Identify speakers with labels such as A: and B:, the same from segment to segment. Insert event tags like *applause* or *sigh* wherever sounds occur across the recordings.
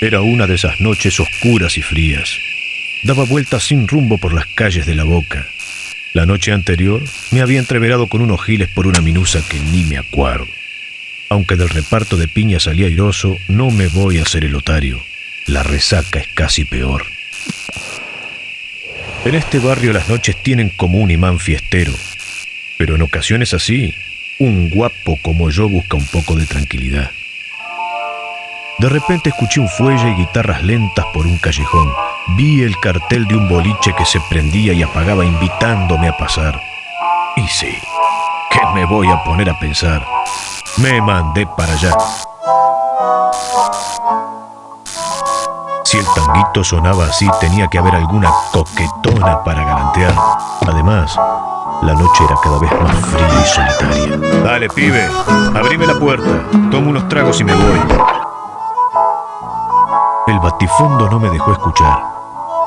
A: Era una de esas noches oscuras y frías. Daba vueltas sin rumbo por las calles de la boca. La noche anterior me había entreverado con unos giles por una minusa que ni me acuerdo. Aunque del reparto de piña salía airoso, no me voy a hacer el otario. La resaca es casi peor. En este barrio las noches tienen como un imán fiestero, pero en ocasiones así, un guapo como yo busca un poco de tranquilidad. De repente escuché un fuelle y guitarras lentas por un callejón. Vi el cartel de un boliche que se prendía y apagaba invitándome a pasar. Y sí, ¿qué me voy a poner a pensar? Me mandé para allá. Si el tanguito sonaba así, tenía que haber alguna coquetona para galantear. Además, la noche era cada vez más fría y solitaria. Dale, pibe, abrime la puerta, tomo unos tragos y me voy. El batifondo no me dejó escuchar.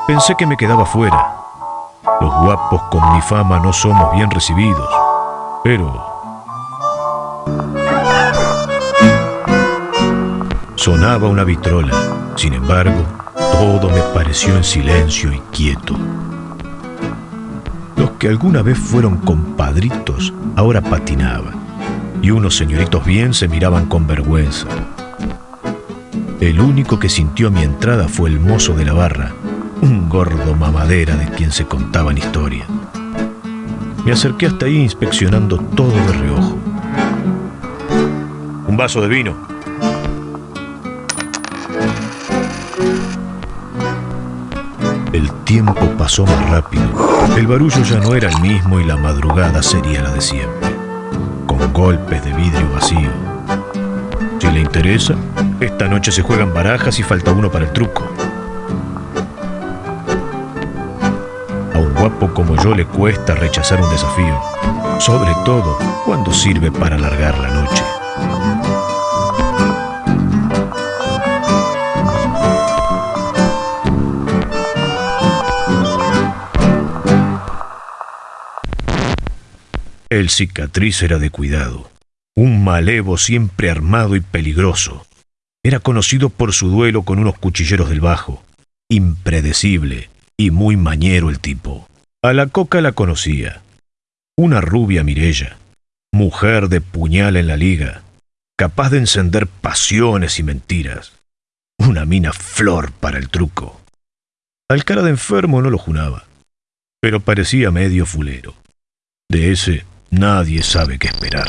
A: Pensé que me quedaba fuera. Los guapos con mi fama no somos bien recibidos. Pero... Sonaba una vitrola. Sin embargo, todo me pareció en silencio y quieto. Los que alguna vez fueron compadritos ahora patinaban, y unos señoritos bien se miraban con vergüenza. El único que sintió mi entrada fue el mozo de la barra, un gordo mamadera de quien se contaban historias. Me acerqué hasta ahí inspeccionando todo de reojo. Un vaso de vino, El tiempo pasó más rápido. El barullo ya no era el mismo y la madrugada sería la de siempre, con golpes de vidrio vacío. Si le interesa, esta noche se juegan barajas y falta uno para el truco. A un guapo como yo le cuesta rechazar un desafío, sobre todo cuando sirve para alargar la noche. El cicatriz era de cuidado, un malevo siempre armado y peligroso. Era conocido por su duelo con unos cuchilleros del bajo, impredecible y muy mañero el tipo. A la coca la conocía, una rubia Mirella, mujer de puñal en la liga, capaz de encender pasiones y mentiras, una mina flor para el truco. Al cara de enfermo no lo junaba, pero parecía medio fulero. De ese Nadie sabe qué esperar.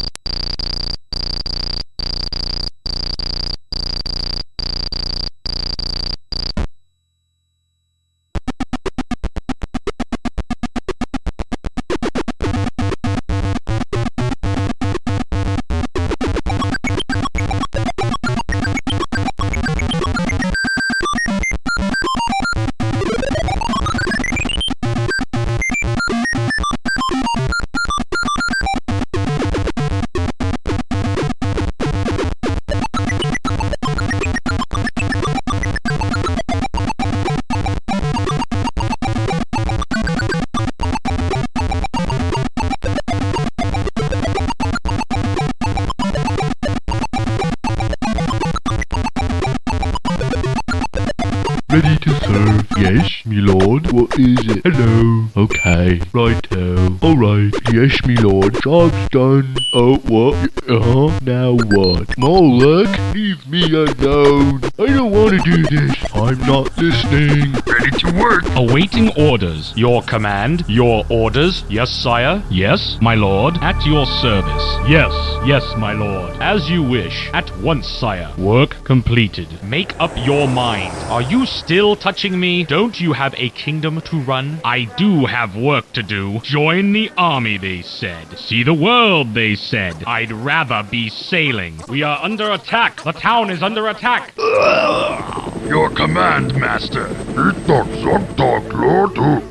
B: Job's done. Oh, what? Uh-huh. Now what? Moloch, leave me alone. I don't want to do this. I'm not listening.
C: Ready to work.
D: Awaiting orders. Your command. Your orders. Yes, sire. Yes, my lord. At your service. Yes, yes, my lord. As you wish. At once, sire. Work completed. Make up your mind. Are you still touching me? Don't you have a kingdom to run? I do have work to do. Join the army, they said. See the world, they said. I'd rather be sailing. We are under attack. The town is under attack.
C: Your command, master. Zogdog lorduk. Zogzog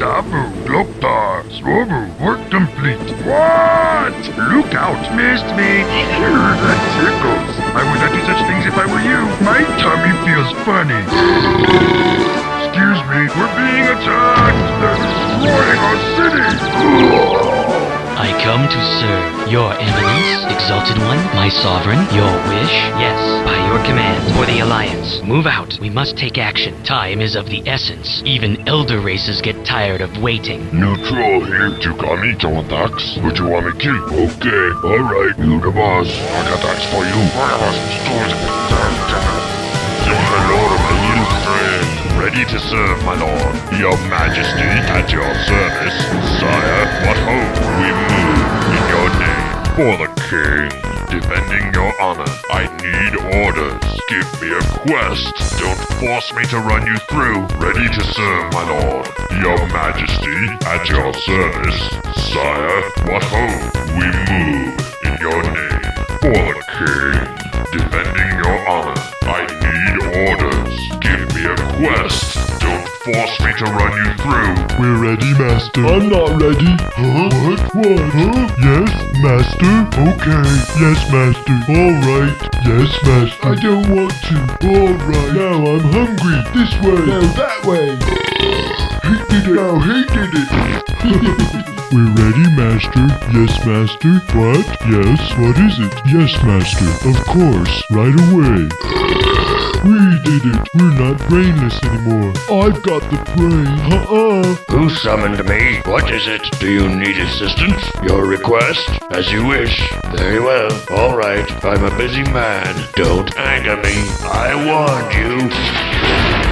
C: dabu gloktar. Swobu. Work complete. What? Look out. Missed me. that tickles. I would not do such things if I were you. My tummy feels funny. Excuse me. We're being attacked. They're destroying our city.
E: I come to serve your eminence, exalted one, my sovereign, your wish. Yes, by your command, for the alliance. Move out. We must take action. Time is of the essence. Even elder races get tired of waiting.
F: Neutral here. to Dax. Who do you want to kill? Okay, alright, you the boss. I got Dax for you. Ready to serve, my lord. Your majesty, at your service. Sire, what hope we move in your name. For the king. Defending your honor. I need orders. Give me a quest. Don't force me to run you through. Ready to serve, my lord. Your majesty, at your service. Sire, what hope we move in your name. For the king. Defending your honor. I need orders. Me a quest. Don't force me to run you through.
G: We're ready, Master. I'm not ready. Huh? What? What? Huh? Yes, Master. Okay. Yes, Master. All right. Yes, Master. I don't want to. All right. Now I'm hungry. This way. No, that way. he did it. No, he did it. *laughs* We're ready, Master. Yes, Master. What? Yes. What is it? Yes, Master. Of course. Right away. We did it. We're not brainless anymore. I've got the brain. Uh-uh.
F: Who summoned me? What is it? Do you need assistance? Your request? As you wish. Very well. All right. I'm a busy man. Don't anger me. I warned you.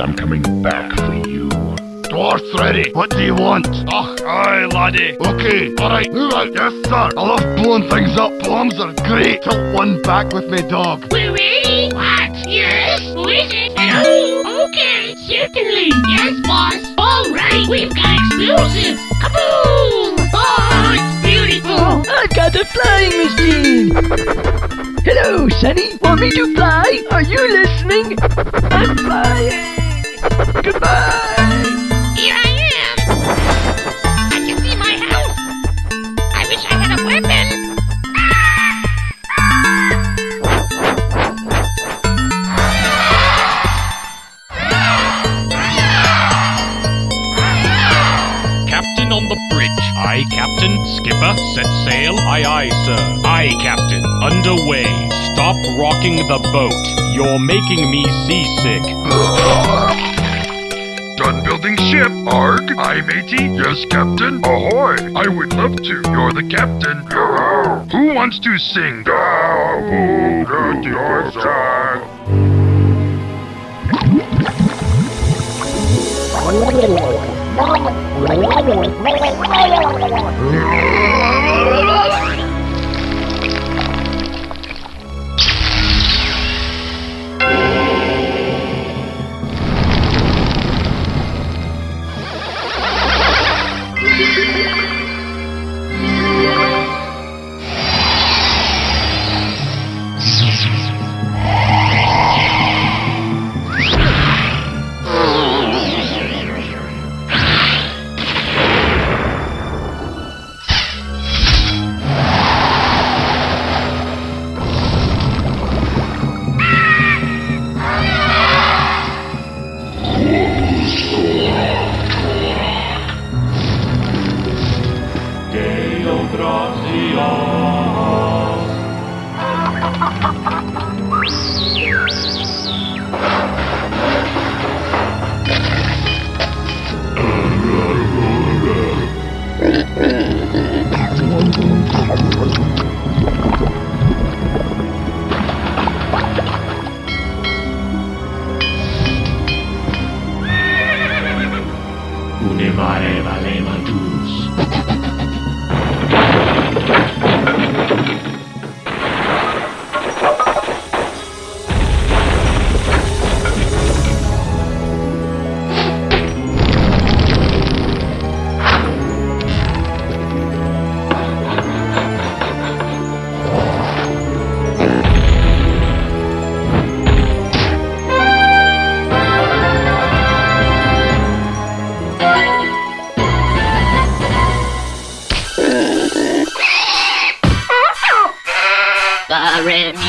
C: Finished, I'm coming back for you.
H: Dwarf's ready. What do you want?
C: Ugh, aye, laddie.
H: Okay, alright, move out. Yes, sir. I love blowing things up. Bombs are great. Tilt one back with me, dog.
I: We're ready. What? Yes? Who is it? Hello? Okay, certainly. Yes, boss. All right, we've got explosives. Kaboom! Oh, it's beautiful.
J: Oh, I've got a flying machine! Hello, Sunny. Want me to fly? Are you listening? I'm flying! Goodbye!
I: Here I am. I can see my house. I wish I had a weapon.
D: Captain on the bridge. Aye, Captain. Skipper, set sail. Aye, aye, sir. Aye, Captain. Underway. Stop rocking the boat. You're making me seasick.
C: Building ship. Arg. Aye, matey. Yes, captain. Ahoy. I would love to. You're the captain. Who wants to sing?
D: Unevare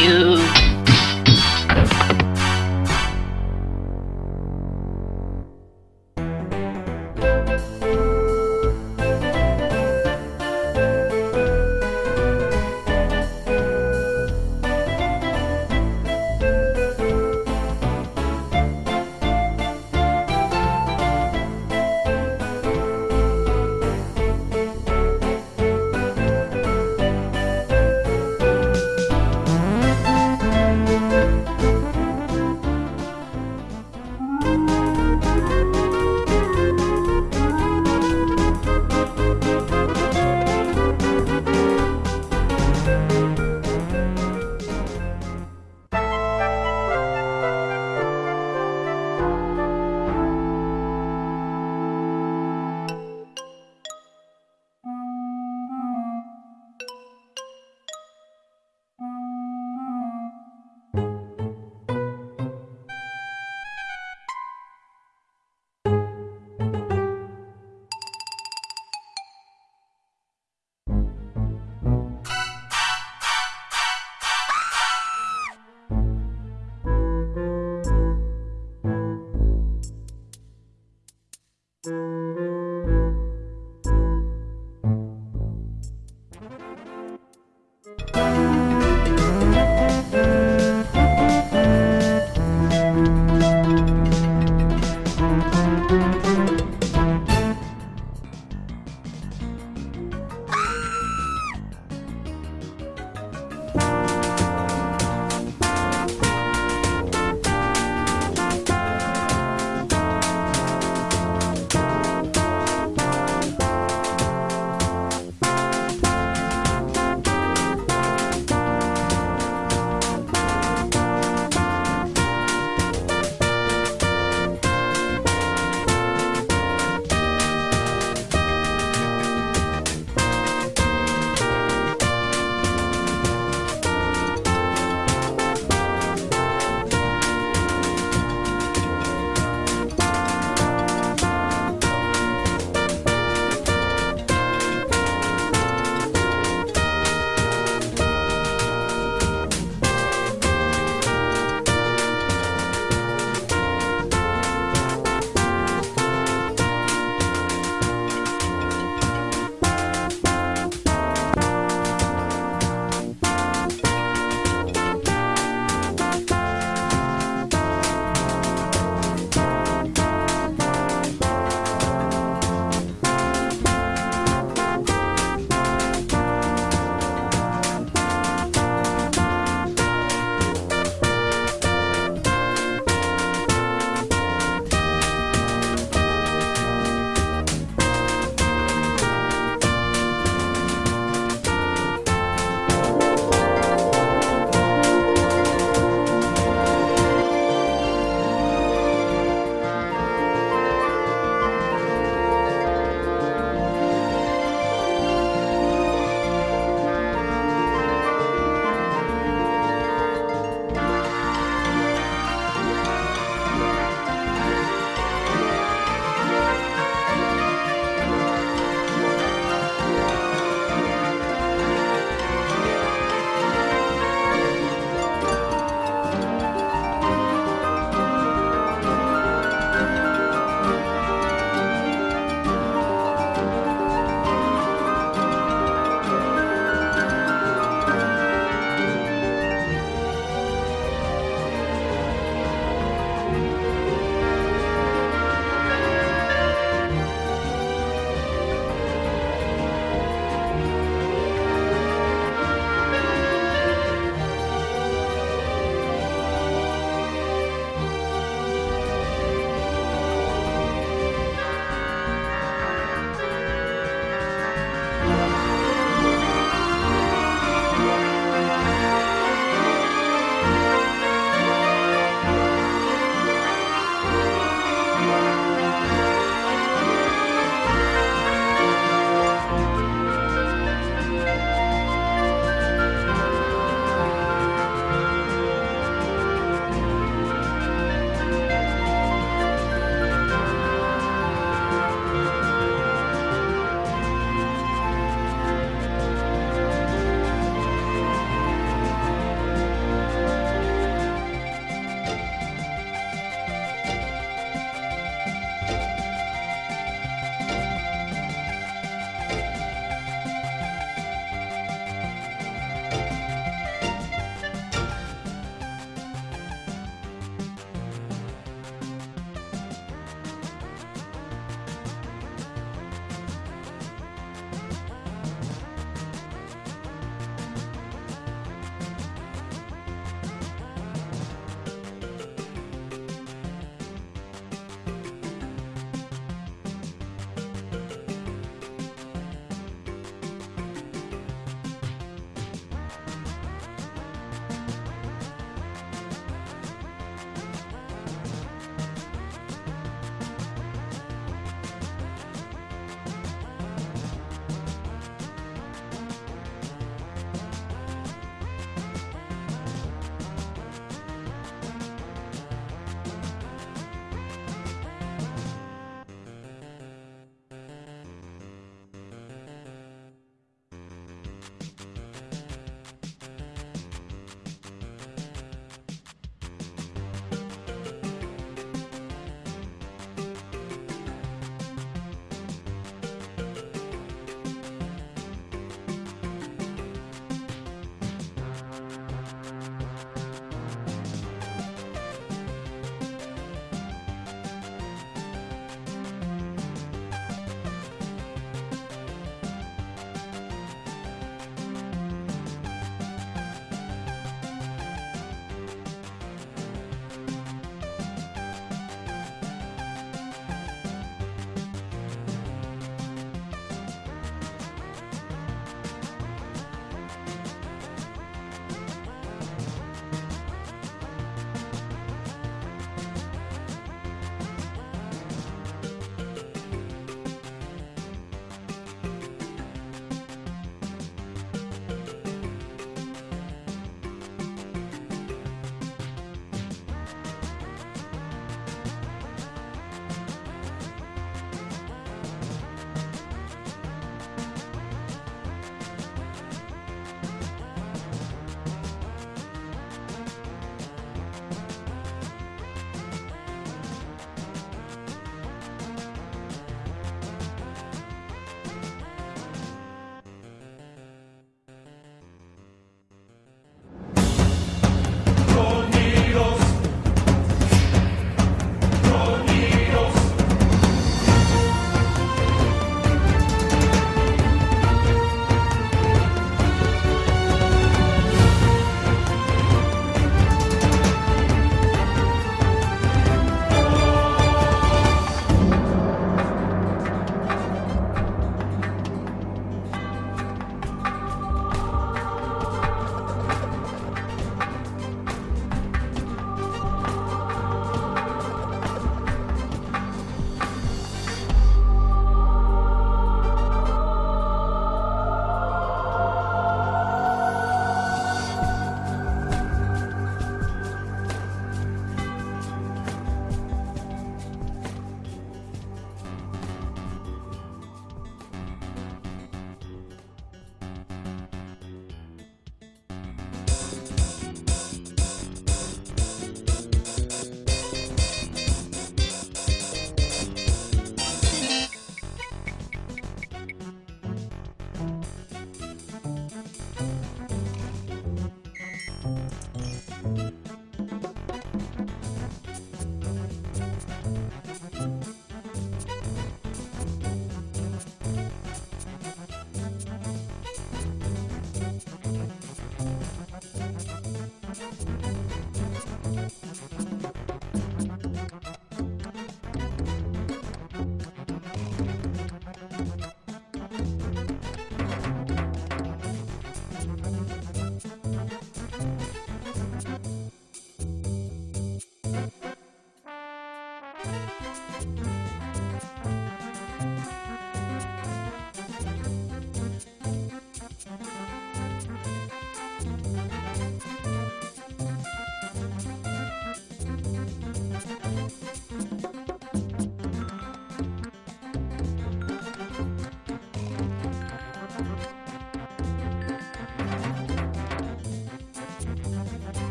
J: you.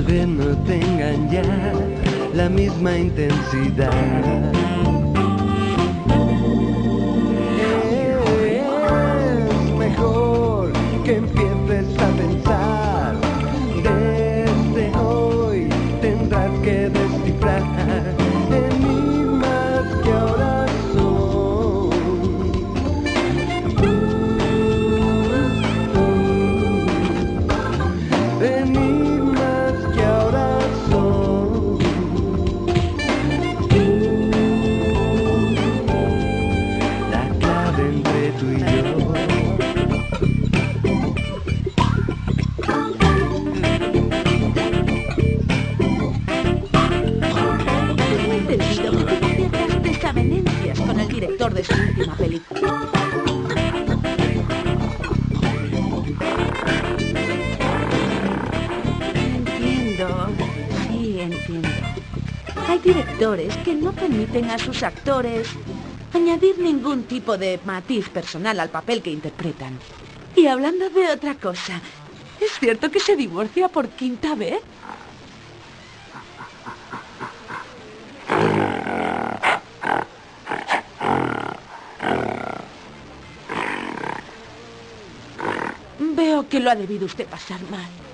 K: tal vez no tengan ya la misma intensidad.
L: que no permiten a sus actores añadir ningún tipo de matiz personal al papel que interpretan. Y hablando de otra cosa, ¿es cierto que se divorcia por quinta vez? Veo que lo ha debido usted pasar mal.